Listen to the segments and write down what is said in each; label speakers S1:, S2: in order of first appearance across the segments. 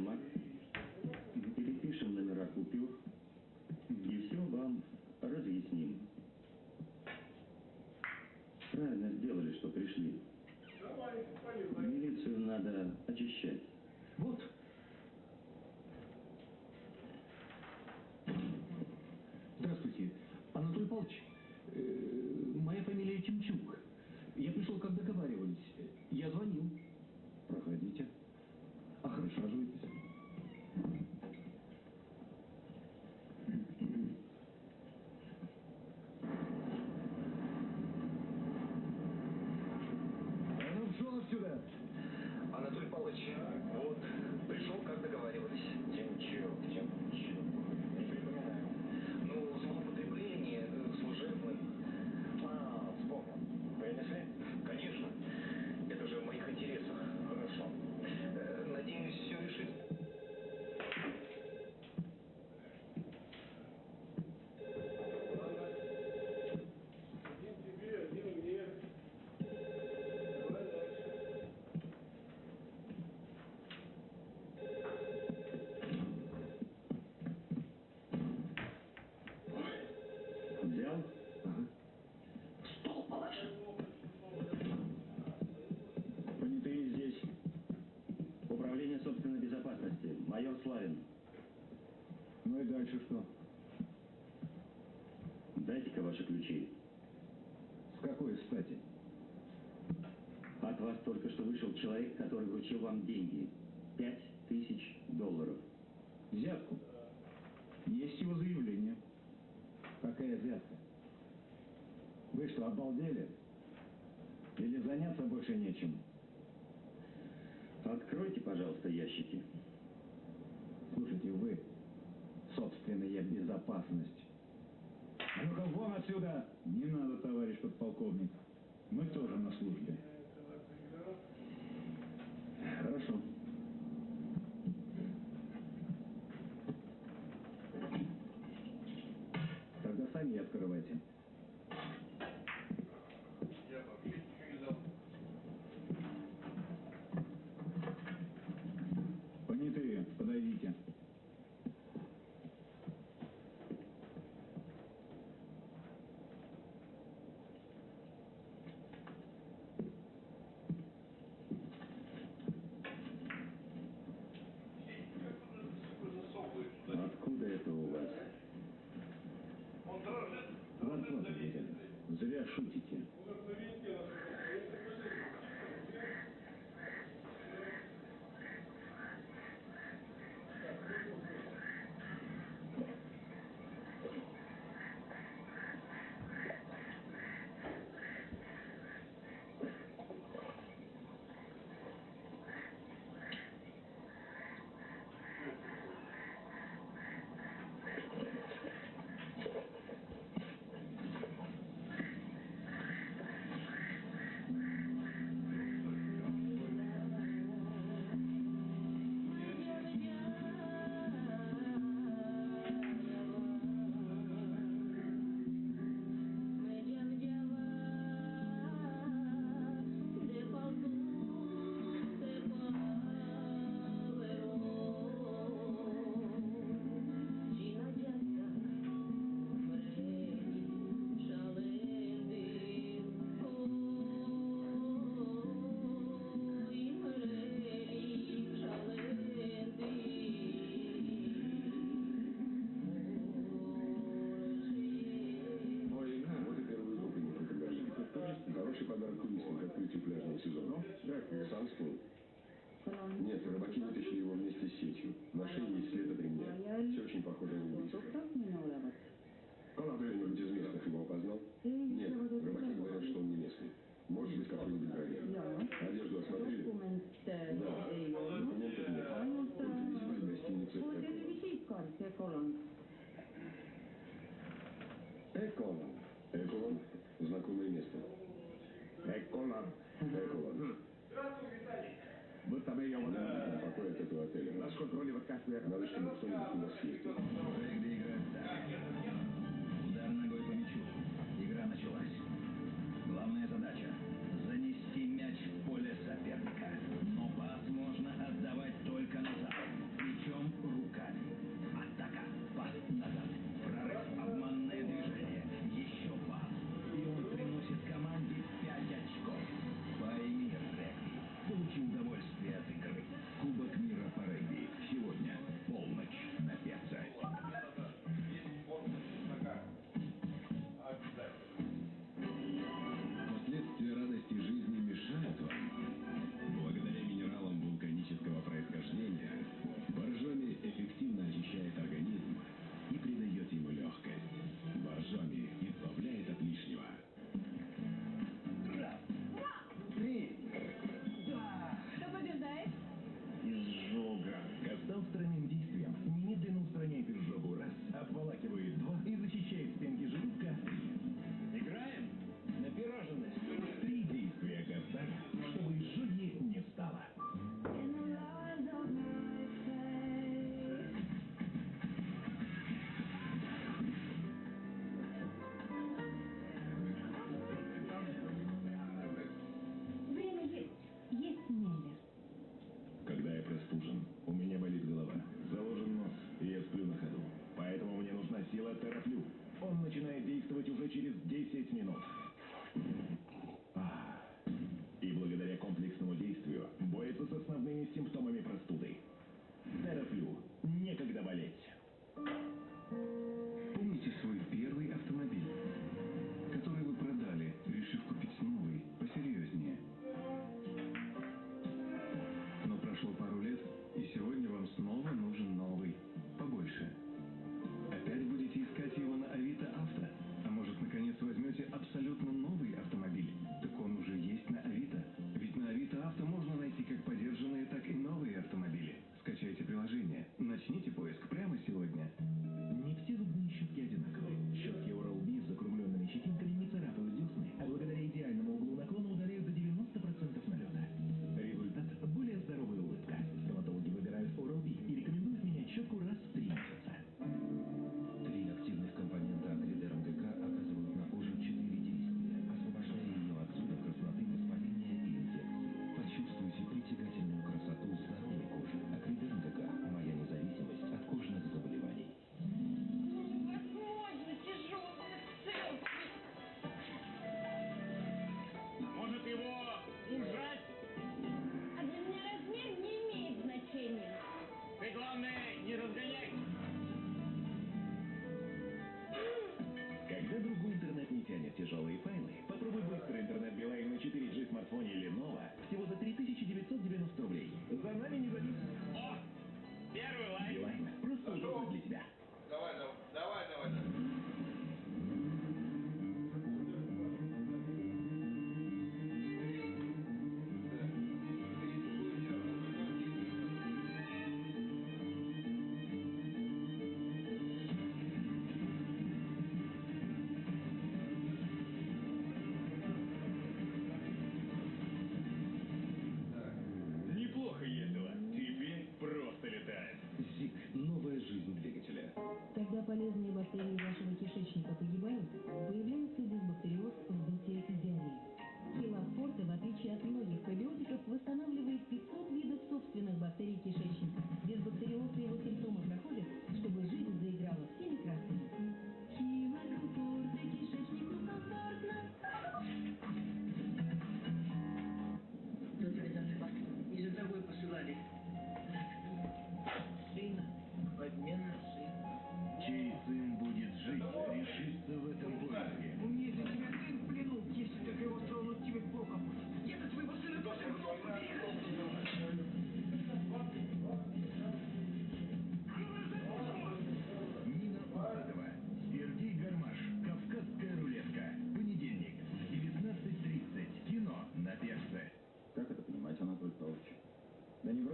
S1: автомат, перепишем номера купюр и все вам разъясним. Правильно сделали, что пришли. Милицию надо очищать.
S2: Вот. Здравствуйте, Анатолий Павлович. Э, моя фамилия Тимчук. Я пришел, как договаривались. Я звонил.
S1: Проходите.
S2: А присаживайтесь.
S3: А ну, пшел отсюда!
S4: Анатолий Павлович, вот, пришел, как договаривались. Тимчук, Тимчук. Не припоминаю. Ну, злоупотребление э, служебным. А, вспомнил. Принесли? Конечно. Это же в моих интересах. Хорошо. Э, Надеюсь, все решит.
S1: Взял?
S2: Стол положи.
S1: Понятые здесь. Управление собственной безопасности. Майор Славин.
S3: Ну и дальше что?
S1: Дайте-ка ваши ключи.
S3: С какой стати?
S1: От вас только что вышел человек, который вручил вам деньги. Пять тысяч долларов.
S3: Взятку. Есть его заявление. Какая взятка? Вы что, обалдели? Или заняться больше нечем?
S1: Откройте, пожалуйста, ящики.
S3: Слушайте, вы, собственная безопасность. А ну-ка вон отсюда! Не надо, товарищ подполковник. Мы тоже на службе. Хорошо. Шутите.
S5: Пляжного сезона. Сам вспомнил. Нет, рыбаки вытащили его вместе с сетью. На шее есть след от ремня. Все очень похоже на убийство. Кто-нибудь из местных его опознал? Нет, рыбаки говорят, что он не местный. Может быть, какой-нибудь бровер. Одежду осмотрели? Да. Документов нет. Только визит в гостинице. Эколон.
S3: Эколон –
S5: знакомое место.
S3: Эколон.
S5: Эколон.
S3: Вы там ее вот...
S5: Покой от этого отеля.
S3: Нас контролирует каждый
S5: Надо, чтобы кто-нибудь у нас есть.
S6: начинает действовать уже через 10 минут. А, и благодаря комплексному действию борется с основными симптомами простуды. Терафлю. Некогда болеть.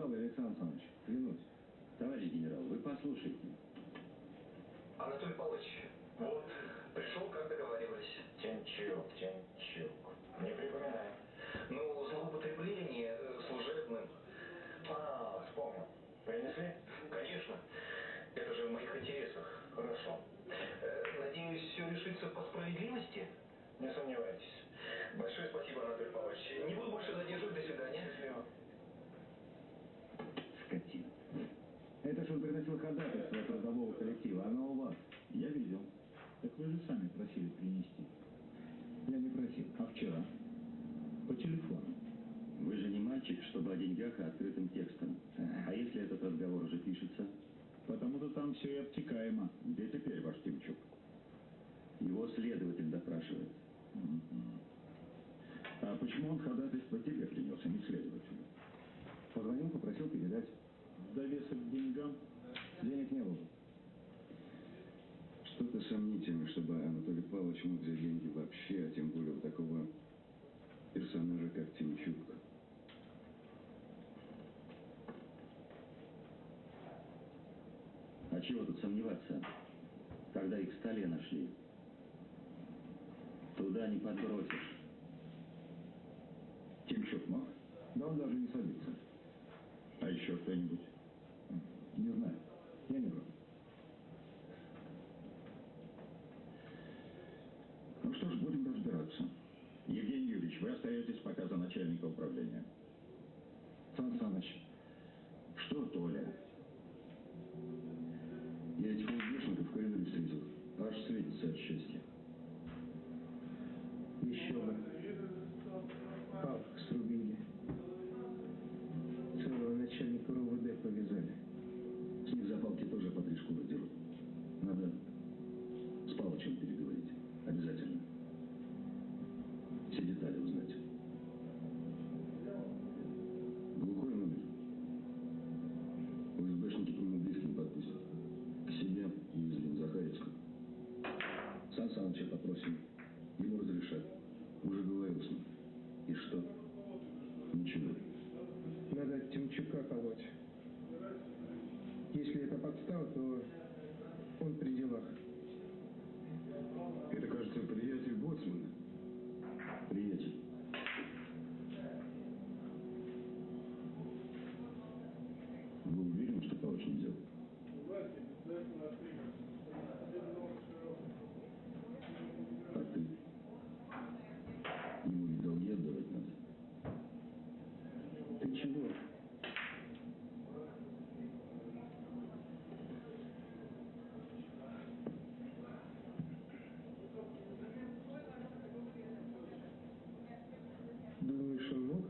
S7: генерал Александр Александрович, клянусь.
S1: Товарищ генерал, вы послушайте.
S4: Анатолий Павлович, вот, пришел, как договаривались.
S8: Тенчук, Тенчук. Не
S7: припоминай. просили принести. Я не просил, а вчера. По телефону.
S1: Вы же не мальчик, чтобы о деньгах и открытым текстом. А если этот разговор уже пишется?
S7: Потому-то там все и обтекаемо. Где теперь ваш Тимчук?
S1: Его следователь допрашивает.
S7: А почему он ходатайство тебе принес, а не следователю? Позвонил, попросил передать. Довесок к деньгам? Денег не было.
S8: Что-то сомнительно, чтобы Анатолий Павлович мог взять деньги вообще, а тем более у такого персонажа, как Тимчук.
S1: А чего тут сомневаться, когда их в столе нашли? Туда не подбросишь.
S7: Тимчук мог? Да он даже не садится. А еще кто-нибудь? Не знаю. остаетесь пока за начальника управления. Сан Саныч, что
S8: Толя? Я этих полдешников в коридоре встретил. Аж светится от счастья. Попросим. Ему разрешат. Уже говорил с ним. И что? Ничего.
S9: Надо Тимчука колоть. Если это подстава, то он при делах.
S8: Это, кажется, приятель Боцмана. Приятель. Вы уверены, что Павлович не взял? А ты? Ему ведь долги отдавать надо.
S9: Ты чего? Думаешь, он мог?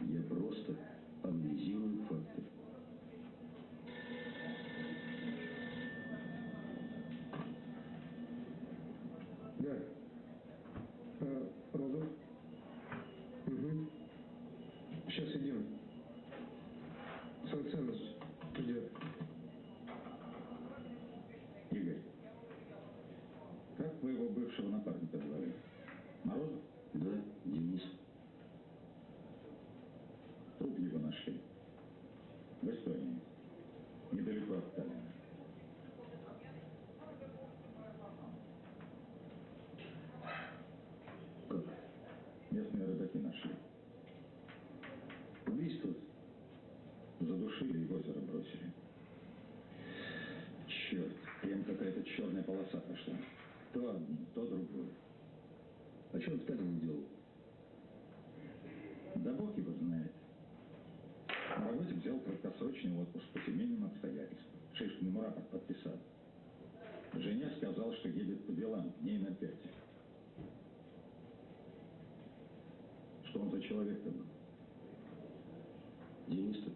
S8: Я просто анализирую факты.
S9: Да. А, Розов? Угу. Сейчас идем. Сан Саныч ждет.
S7: Игорь, как вы его бывшего напарника звали? Морозов?
S8: Да, Денис.
S7: Труп его нашли. В Эстонии. Недалеко от Таллина.
S8: Как?
S7: Местные рыбаки нашли.
S8: Убийство?
S7: Задушили и в озеро бросили. Черт, прям какая-то черная полоса пошла. То одно, то другое.
S8: А что он Таллине делал?
S7: Да бог его знает. На работе взял краткосрочный отпуск по семейным обстоятельствам. Шишкин ему подписал. Жене сказал, что едет по делам дней на пять. Что он за человек-то был?
S8: Денис-то?